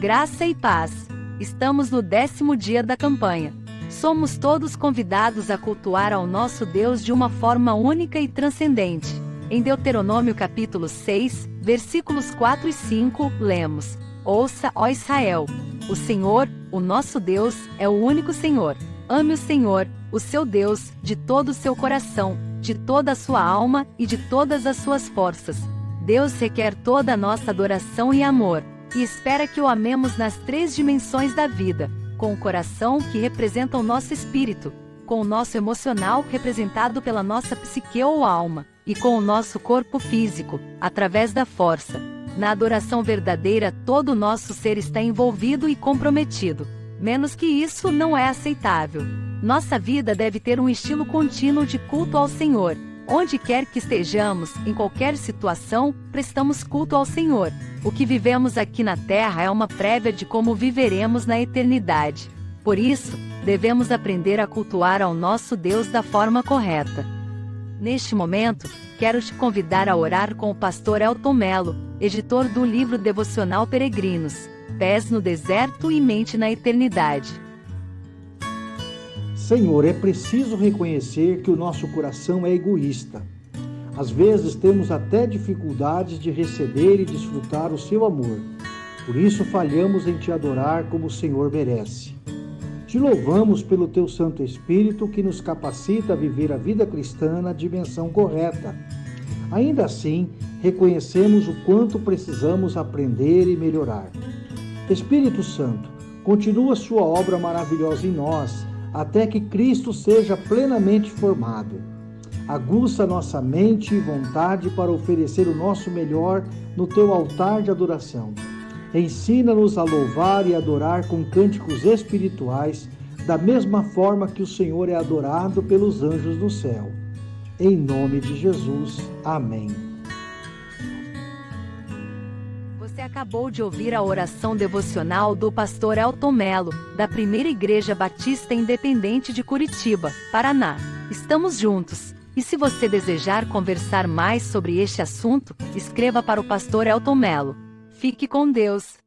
Graça e paz. Estamos no décimo dia da campanha. Somos todos convidados a cultuar ao nosso Deus de uma forma única e transcendente. Em Deuteronômio capítulo 6, versículos 4 e 5, lemos: Ouça, ó Israel, o Senhor, o nosso Deus, é o único Senhor. Ame o Senhor, o seu Deus, de todo o seu coração, de toda a sua alma e de todas as suas forças. Deus requer toda a nossa adoração e amor e espera que o amemos nas três dimensões da vida, com o coração, que representa o nosso espírito, com o nosso emocional, representado pela nossa psique ou alma, e com o nosso corpo físico, através da força. Na adoração verdadeira, todo o nosso ser está envolvido e comprometido. Menos que isso não é aceitável. Nossa vida deve ter um estilo contínuo de culto ao Senhor, Onde quer que estejamos, em qualquer situação, prestamos culto ao Senhor. O que vivemos aqui na terra é uma prévia de como viveremos na eternidade. Por isso, devemos aprender a cultuar ao nosso Deus da forma correta. Neste momento, quero te convidar a orar com o pastor Elton Melo, editor do livro devocional Peregrinos, Pés no Deserto e Mente na Eternidade. Senhor, é preciso reconhecer que o nosso coração é egoísta. Às vezes temos até dificuldades de receber e desfrutar o seu amor. Por isso falhamos em te adorar como o Senhor merece. Te louvamos pelo teu Santo Espírito que nos capacita a viver a vida cristã na dimensão correta. Ainda assim, reconhecemos o quanto precisamos aprender e melhorar. Espírito Santo, continua sua obra maravilhosa em nós até que Cristo seja plenamente formado. Aguça nossa mente e vontade para oferecer o nosso melhor no teu altar de adoração. Ensina-nos a louvar e adorar com cânticos espirituais, da mesma forma que o Senhor é adorado pelos anjos do céu. Em nome de Jesus. Amém. Você acabou de ouvir a oração devocional do pastor Elton Melo, da Primeira Igreja Batista Independente de Curitiba, Paraná. Estamos juntos. E se você desejar conversar mais sobre este assunto, escreva para o pastor Elton Melo. Fique com Deus.